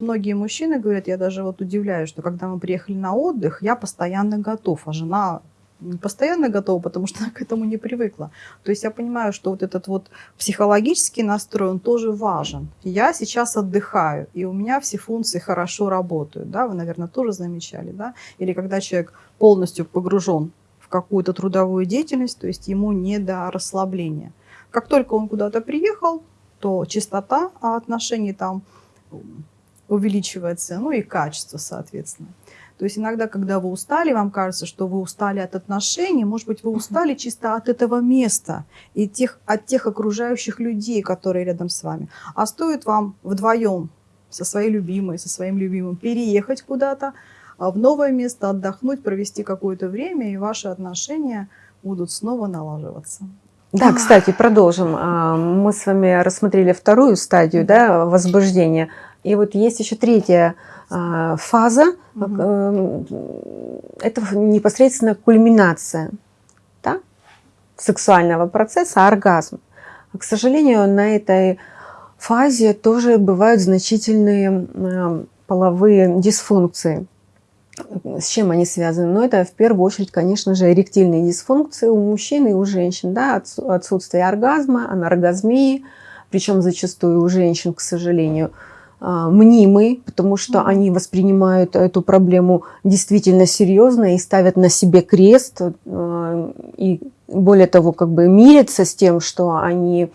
Многие мужчины говорят, я даже вот удивляюсь, что когда мы приехали на отдых, я постоянно готов, а жена не постоянно готова, потому что она к этому не привыкла. То есть я понимаю, что вот этот вот психологический настрой, он тоже важен. Я сейчас отдыхаю, и у меня все функции хорошо работают, да, вы, наверное, тоже замечали, да, или когда человек полностью погружен в какую-то трудовую деятельность, то есть ему не до расслабления. Как только он куда-то приехал, то частота отношений там увеличивается, ну и качество, соответственно. То есть иногда, когда вы устали, вам кажется, что вы устали от отношений, может быть, вы устали чисто от этого места и тех, от тех окружающих людей, которые рядом с вами. А стоит вам вдвоем со своей любимой, со своим любимым переехать куда-то, а в новое место отдохнуть, провести какое-то время, и ваши отношения будут снова налаживаться. Да, кстати, продолжим. А, мы с вами рассмотрели вторую стадию да, возбуждения. И вот есть еще третья а, фаза, угу. это непосредственно кульминация да, сексуального процесса, оргазм. К сожалению, на этой фазе тоже бывают значительные а, половые дисфункции. С чем они связаны? Ну, это в первую очередь, конечно же, эректильные дисфункции у мужчин и у женщин. Да? Отсутствие оргазма, аноргазмии, причем зачастую у женщин, к сожалению, а, мнимый, потому что они воспринимают эту проблему действительно серьезно и ставят на себе крест. А, и более того, как бы мирятся с тем, что они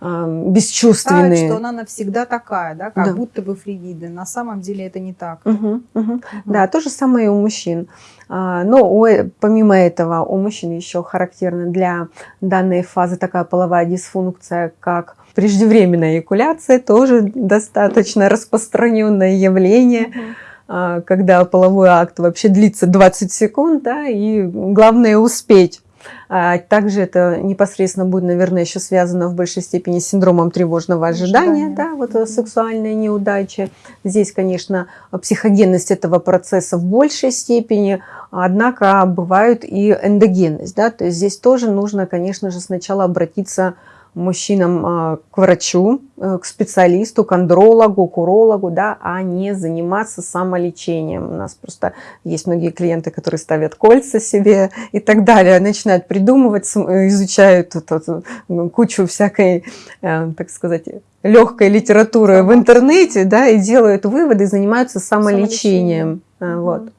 а, бесчувственные. Считают, что она навсегда такая, да, как да. будто бы фригиды. На самом деле это не так. Угу, угу. Угу. Да, то же самое и у мужчин. Но у, помимо этого у мужчин еще характерна для данной фазы такая половая дисфункция, как Преждевременная эякуляция тоже достаточно распространенное явление, угу. когда половой акт вообще длится 20 секунд, да, и главное успеть. А также это непосредственно будет, наверное, еще связано в большей степени с синдромом тревожного ожидания, Ожидание. да, вот mm -hmm. сексуальная неудача. Здесь, конечно, психогенность этого процесса в большей степени, однако бывают и эндогенность, да, то есть здесь тоже нужно, конечно же, сначала обратиться мужчинам а, к врачу, э, к специалисту, к андрологу, к урологу, да, а не заниматься самолечением. У нас просто есть многие клиенты, которые ставят кольца себе и так далее, начинают придумывать, изучают тут, кучу всякой, э, так сказать, легкой литературы в интернете, да, и делают выводы, занимаются самолечением. самолечением. Вот.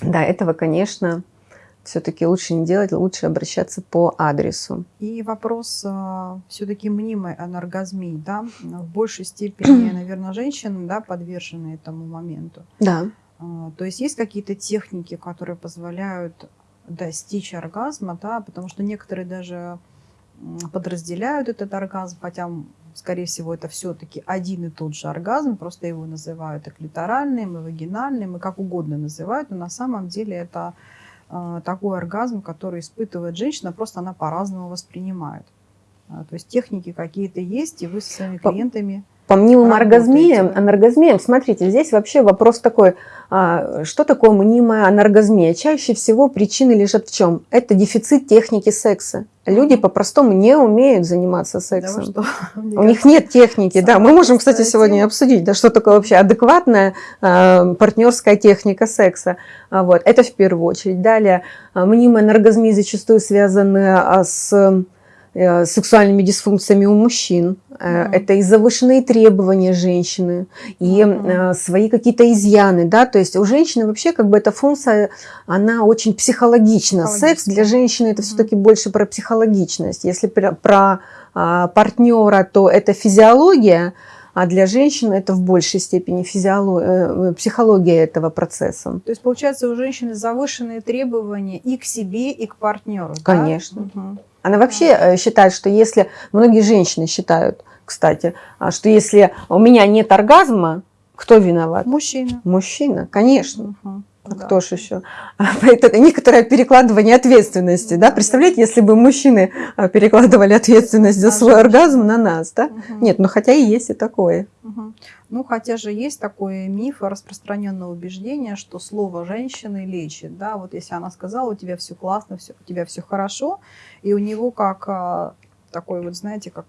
Да, этого, конечно, все-таки лучше не делать, лучше обращаться по адресу. И вопрос э, все-таки мнимой аноргазмии, да, в большей степени, наверное, женщины, да, подвержены этому моменту. Да. Э, то есть есть какие-то техники, которые позволяют достичь оргазма, да, потому что некоторые даже подразделяют этот оргазм, хотя, скорее всего, это все-таки один и тот же оргазм, просто его называют и клиторальным, и вагинальным, и как угодно называют, но на самом деле это а, такой оргазм, который испытывает женщина, просто она по-разному воспринимает. А, то есть техники какие-то есть, и вы со своими клиентами... По мнимым оргазмиям, анаргазмиям, смотрите, здесь вообще вопрос такой, а, что такое мнимая анаргазмия? Чаще всего причины лежат в чем? Это дефицит техники секса. Люди по-простому не умеют заниматься сексом. Да, У них нет техники. Да, мы можем, кстати, сегодня обсудить, да, что такое вообще адекватная э, партнерская техника секса. Вот, это в первую очередь. Далее, мнимая анаргазмия зачастую связаны с сексуальными дисфункциями у мужчин. Mm. Это и завышенные требования женщины, и mm. свои какие-то изъяны. Да? То есть у женщины вообще как бы эта функция, она очень психологична. Секс для женщины это mm. все-таки больше про психологичность. Если про, про а, партнера, то это физиология, а для женщин это в большей степени физиология, психология этого процесса. То есть, получается, у женщины завышенные требования и к себе, и к партнеру. Конечно. Да? Угу. Она вообще э, считает, что если, многие женщины считают, кстати, а, что если у меня нет оргазма, кто виноват? Мужчина. Мужчина, конечно. Угу. А да. кто же еще? Это некоторое перекладывание ответственности. Да? Представляете, если бы мужчины а, перекладывали ответственность за свой оргазм на нас. Да? Угу. Нет, ну хотя и есть и такое. Угу. Ну, хотя же есть такой миф, распространенное убеждение, что слово женщины лечит. Да? Вот если она сказала, у тебя все классно, все, у тебя все хорошо, и у него как а, такой вот, знаете, как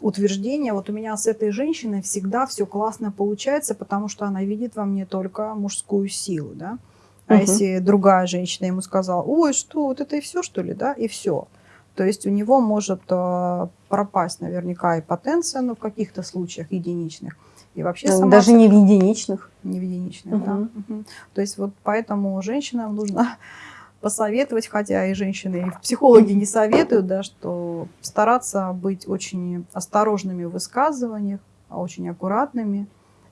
утверждение, вот у меня с этой женщиной всегда все классно получается, потому что она видит во мне только мужскую силу, да. А угу. если другая женщина ему сказала, ой, что, вот это и все, что ли, да, и все. То есть у него может э, пропасть наверняка и потенция, но в каких-то случаях единичных. И вообще сама Даже не в единичных. Не в единичных, угу. да. Угу. То есть вот поэтому женщинам нужно посоветовать, хотя и женщины, и психологи не советуют, да, что стараться быть очень осторожными в высказываниях, очень аккуратными.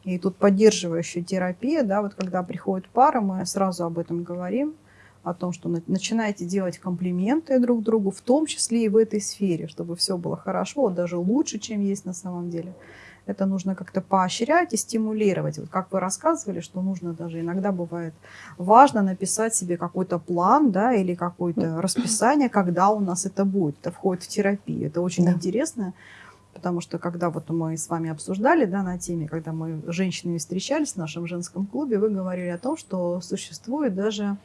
И тут поддерживающая терапия, да, вот когда приходит пара, мы сразу об этом говорим, о том, что начинаете делать комплименты друг другу, в том числе и в этой сфере, чтобы все было хорошо, даже лучше, чем есть на самом деле. Это нужно как-то поощрять и стимулировать. Вот как вы рассказывали, что нужно даже иногда бывает важно написать себе какой-то план да, или какое-то расписание, когда у нас это будет. Это входит в терапию. Это очень да. интересно, потому что когда вот мы с вами обсуждали да, на теме, когда мы с женщинами встречались в нашем женском клубе, вы говорили о том, что существует даже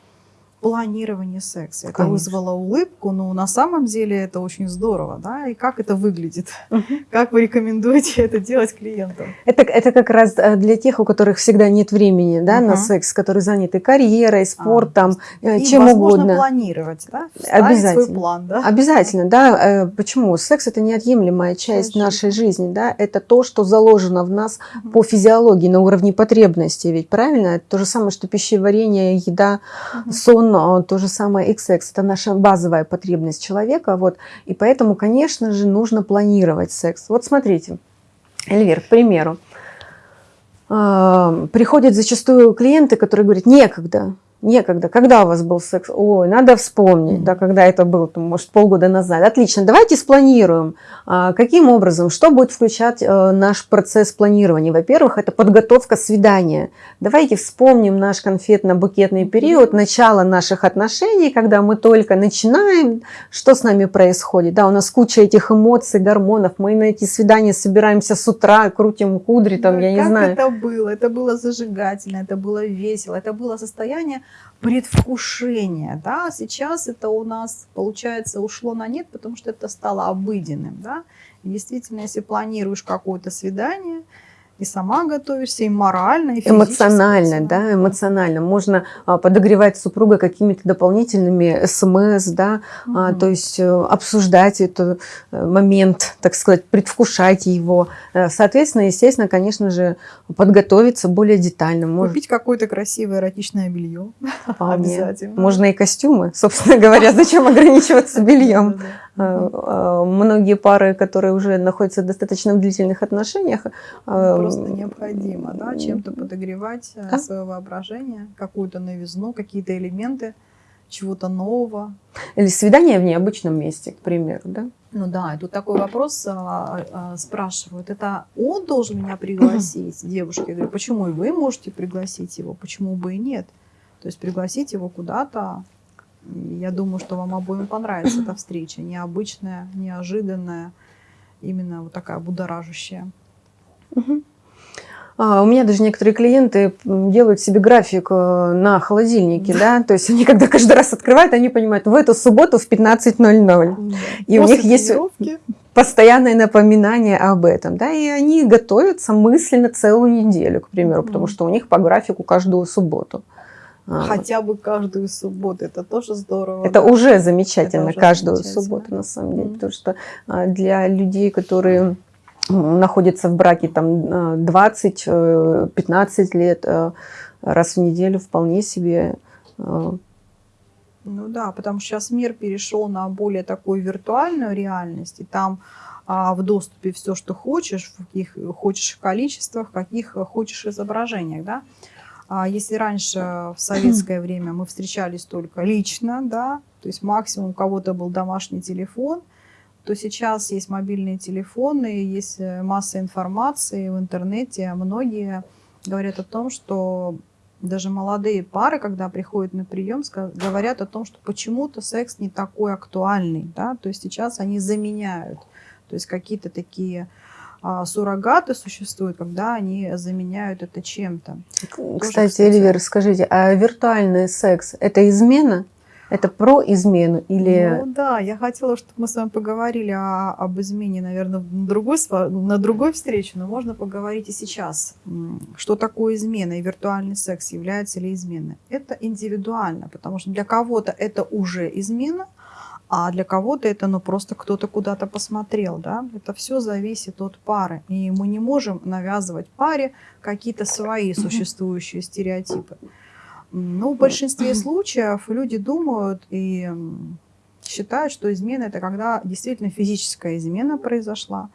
планирование секса. Это Конечно. вызвало улыбку, но на самом деле это очень здорово, да, и как это выглядит? Угу. Как вы рекомендуете это делать клиентам? Это, это как раз э, для тех, у которых всегда нет времени, да, угу. на секс, которые заняты карьерой, а, спортом, а, чем возможно угодно. планировать, да, Обязательно. свой план, да? Обязательно, да. Э, почему? Секс – это неотъемлемая часть Конечно. нашей жизни, да, это то, что заложено в нас угу. по физиологии на уровне потребностей, ведь правильно? Это то же самое, что пищеварение, еда, угу. сон, он то же самое XX, это наша базовая потребность человека, вот, и поэтому, конечно же, нужно планировать секс. Вот смотрите, Эльвир, к примеру, а, приходят зачастую клиенты, которые говорят, некогда, Некогда. Когда у вас был секс? Ой, надо вспомнить, да, когда это было, там, может, полгода назад. Отлично, давайте спланируем. А, каким образом? Что будет включать а, наш процесс планирования? Во-первых, это подготовка свидания. Давайте вспомним наш конфетно-букетный период, начало наших отношений, когда мы только начинаем, что с нами происходит. Да, у нас куча этих эмоций, гормонов. Мы на эти свидания собираемся с утра, крутим кудри, там, да, я не знаю. это было? Это было зажигательно, это было весело, это было состояние предвкушение, да, сейчас это у нас, получается, ушло на нет, потому что это стало обыденным, да, и действительно, если планируешь какое-то свидание, и сама готовишься, и морально, и Эмоционально, да, эмоционально. Можно а, подогревать супруга какими-то дополнительными смс, да, угу. а, то есть э, обсуждать этот э, момент, так сказать, предвкушать его. Э, соответственно, естественно, конечно же, подготовиться более детально. Может... Купить какое-то красивое эротичное белье. Обязательно. Можно и костюмы, собственно говоря, зачем ограничиваться бельем. Э, многие пары, которые уже находятся в достаточно длительных отношениях. Э, Просто необходимо да, чем-то подогревать да? свое воображение, какую-то новизну, какие-то элементы чего-то нового. Или свидание в необычном месте, к примеру, да? Ну да, и тут такой вопрос а, а, спрашивают. Это он должен меня пригласить, девушки? Я говорю, почему и вы можете пригласить его, почему бы и нет? То есть пригласить его куда-то, я думаю, что вам обоим понравится эта встреча. Необычная, неожиданная, именно вот такая будоражащая. А, у меня даже некоторые клиенты делают себе график э, на холодильнике, да, то есть они когда каждый раз открывают, они понимают, в эту субботу в 15.00. И После у них есть постоянное напоминание об этом, да, и они готовятся мысленно целую неделю, к примеру, потому что у них по графику каждую субботу. А, Хотя бы каждую субботу, это тоже здорово. Это да? уже замечательно, это уже каждую замечательно. субботу на самом деле, mm-hmm. потому что а, для людей, которые находятся в браке там 20-15 э, лет, э, раз в неделю вполне себе э, ну да, потому что сейчас мир перешел на более такую виртуальную реальность, и там а, в доступе все, что хочешь, в каких хочешь количествах, каких хочешь изображениях, да. А если раньше в советское время мы встречались только лично, да, то есть максимум у кого-то был домашний телефон, то сейчас есть мобильные телефоны, есть э, масса информации в интернете. Многие говорят о том, что даже молодые пары, когда приходят на прием, говорят о том, что почему-то секс не такой актуальный. Да? То есть сейчас они заменяют. То есть какие-то такие а, суррогаты существуют, когда они заменяют это чем-то. Кстати, Эльвира, скажите, а виртуальный секс – это измена? Это про измену или... Ну да, я хотела, чтобы мы с вами поговорили о, об измене, наверное, на другой, на другой встрече, но можно поговорить и сейчас. Что такое измена и виртуальный секс, является ли изменой? Это индивидуально, потому что для кого-то это уже измена, а для кого-то это ну, просто кто-то куда-то посмотрел. Да? Это все зависит от пары. И мы не можем навязывать паре какие-то свои существующие стереотипы. Но в большинстве случаев люди думают и считают, что измена это когда действительно физическая измена произошла.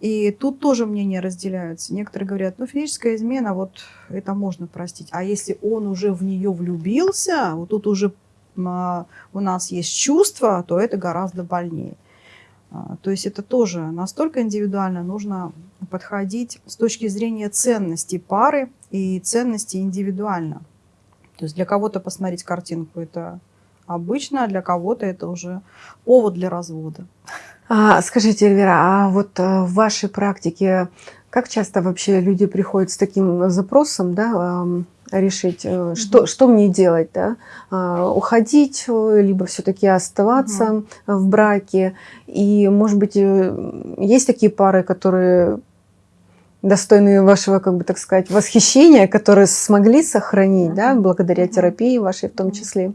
И тут тоже мнения разделяются. Некоторые говорят, ну физическая измена, вот это можно простить. А если он уже в нее влюбился, вот тут уже а, у нас есть чувство, то это гораздо больнее. А, то есть это тоже настолько индивидуально, нужно подходить с точки зрения ценностей пары и ценностей индивидуально. То есть для кого-то посмотреть картинку это обычно, а для кого-то это уже повод для развода. А, скажите, Эльвира, а вот э, в вашей практике как часто вообще люди приходят с таким запросом, да, решить, mm-hmm. что, что мне делать, да, а, уходить, э, либо все-таки оставаться mm-hmm. в браке. И, может быть, есть такие пары, которые достойные вашего, как бы так сказать, восхищения, которые смогли сохранить, да, благодаря терапии вашей в том числе?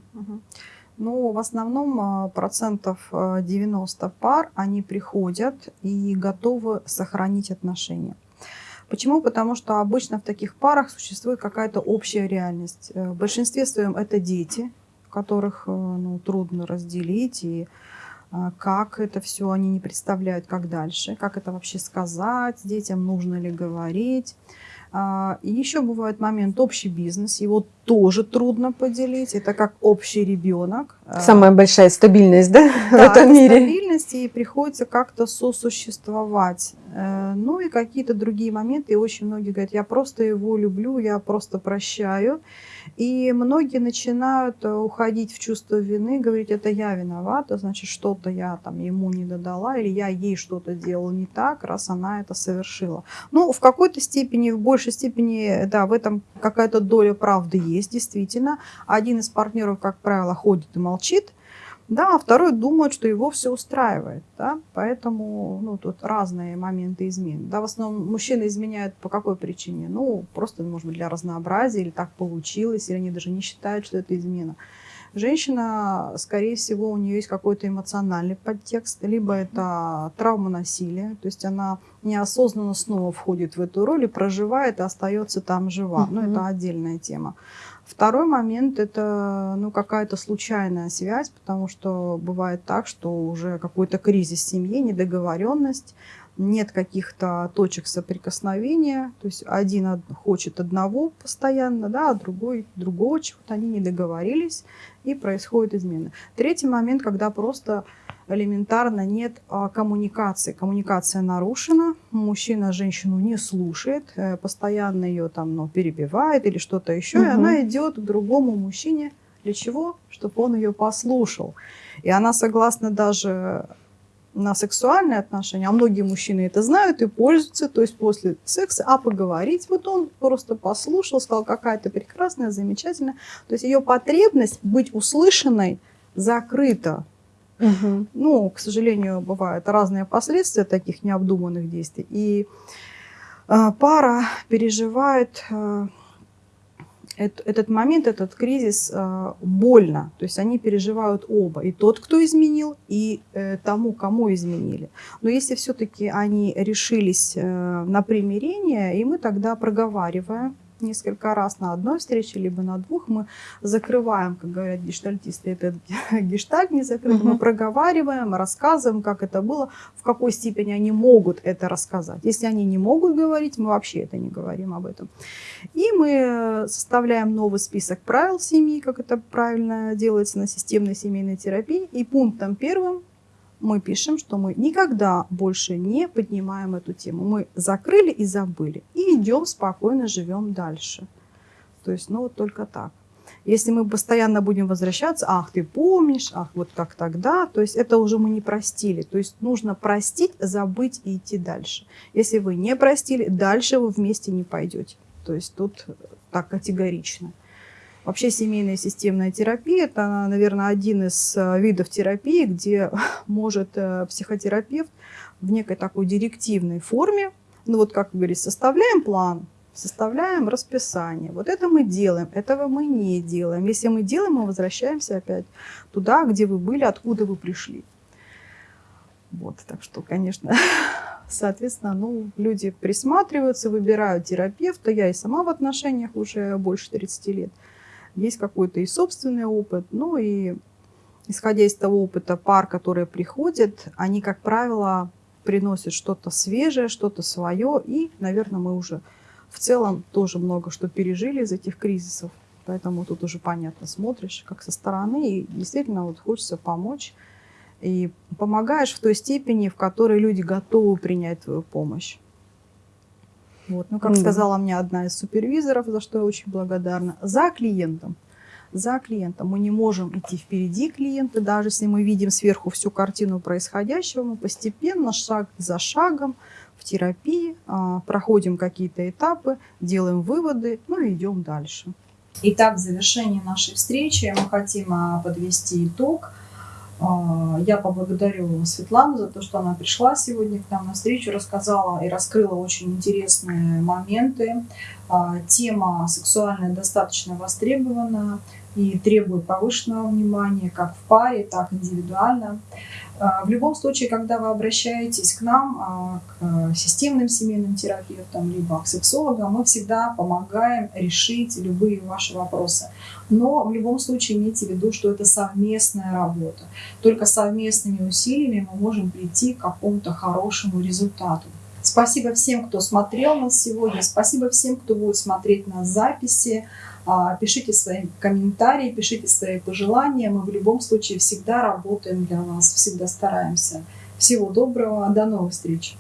Ну, в основном а, процентов 90 а, пар, они приходят и готовы сохранить отношения. Почему? Потому что обычно в таких парах существует какая-то общая реальность. Э, в большинстве своем это дети, которых э, ну, трудно разделить, и как это все они не представляют, как дальше, как это вообще сказать детям, нужно ли говорить. А, и еще бывает момент общий бизнес, его тоже трудно поделить. Это как общий ребенок. А, Самая большая стабильность, да, да в этом мире? стабильность, и приходится как-то сосуществовать. Э, ну и какие-то другие моменты. И очень многие говорят, я просто его люблю, я просто прощаю. И многие начинают э, уходить в чувство вины, говорить, это я виновата, значит, что-то я там ему не додала, или я ей что-то делала не так, раз она это совершила. Ну, в какой-то степени, в большей степени, да, в этом какая-то доля правды есть есть действительно. Один из партнеров, как правило, ходит и молчит, да, а второй думает, что его все устраивает. Да? Поэтому ну, тут разные моменты измен. Да, в основном мужчины изменяют по какой причине? Ну, просто, может быть, для разнообразия, или так получилось, или они даже не считают, что это измена. Женщина, скорее всего, у нее есть какой-то эмоциональный подтекст, либо это травма насилия, то есть она неосознанно снова входит в эту роль и проживает и остается там жива. Но это отдельная тема. Второй момент – это ну, какая-то случайная связь, потому что бывает так, что уже какой-то кризис в семье, недоговоренность, нет каких-то точек соприкосновения, то есть один хочет одного постоянно, да, а другой другого чего-то, они не договорились, и происходит измена. Третий момент, когда просто элементарно нет а, коммуникации. Коммуникация нарушена, мужчина женщину не слушает, э, постоянно ее там ну, перебивает или что-то еще, угу. и она идет к другому мужчине. Для чего? Чтобы он ее послушал. И она согласна даже на сексуальные отношения, а многие мужчины это знают и пользуются, то есть после секса, а поговорить, вот он просто послушал, сказал, какая то прекрасная, замечательная. То есть ее потребность быть услышанной закрыта. Угу. Ну, к сожалению, бывают разные последствия таких необдуманных действий. И э, пара переживает э, этот момент, этот кризис э, больно. То есть они переживают оба. И тот, кто изменил, и э, тому, кому изменили. Но если все-таки они решились э, на примирение, и мы тогда проговариваем несколько раз на одной встрече, либо на двух, мы закрываем, как говорят гештальтисты, этот гештальт не закрыт, угу. мы проговариваем, рассказываем, как это было, в какой степени они могут это рассказать. Если они не могут говорить, мы вообще это не говорим об этом. И мы составляем новый список правил семьи, как это правильно делается на системной семейной терапии, и пунктом первым мы пишем, что мы никогда больше не поднимаем эту тему. Мы закрыли и забыли. И идем спокойно, живем дальше. То есть, ну вот только так. Если мы постоянно будем возвращаться, ах, ты помнишь, ах, вот как тогда, то есть это уже мы не простили. То есть нужно простить, забыть и идти дальше. Если вы не простили, дальше вы вместе не пойдете. То есть тут так категорично. Вообще семейная системная терапия – это, наверное, один из э, видов терапии, где может э, психотерапевт в некой такой директивной форме, ну вот как говорится, составляем план, составляем расписание. Вот это мы делаем, этого мы не делаем. Если мы делаем, мы возвращаемся опять туда, где вы были, откуда вы пришли. Вот, так что, конечно, соответственно, ну, люди присматриваются, выбирают терапевта. Я и сама в отношениях уже больше 30 лет. Есть какой-то и собственный опыт, ну и исходя из того опыта пар, которые приходят, они, как правило, приносят что-то свежее, что-то свое, и, наверное, мы уже в целом тоже много что пережили из этих кризисов, поэтому тут уже понятно, смотришь как со стороны, и действительно вот хочется помочь, и помогаешь в той степени, в которой люди готовы принять твою помощь. Вот. Ну, как mm -hmm. сказала мне одна из супервизоров, за что я очень благодарна, за клиентом. За клиентом. Мы не можем идти впереди клиента, даже если мы видим сверху всю картину происходящего, мы постепенно, шаг за шагом, в терапии, а, проходим какие-то этапы, делаем выводы, ну и идем дальше. Итак, в завершении нашей встречи мы хотим а, подвести итог. А, я поблагодарю Светлану за то, что она пришла сегодня к нам на встречу, рассказала и раскрыла очень интересные моменты. Тема сексуальная достаточно востребована и требует повышенного внимания как в паре, так и индивидуально. А, в любом случае, когда вы обращаетесь к нам, а, к системным семейным терапевтам, либо к сексологам, мы всегда помогаем решить любые ваши вопросы. Но в любом случае имейте в виду, что это совместная работа. Только совместными усилиями мы можем прийти к какому-то хорошему результату. Спасибо всем, кто смотрел нас сегодня. Спасибо всем, кто будет смотреть на записи. А, пишите свои комментарии, пишите свои пожелания. Мы в любом случае всегда работаем для вас, всегда стараемся. Всего доброго, до новых встреч!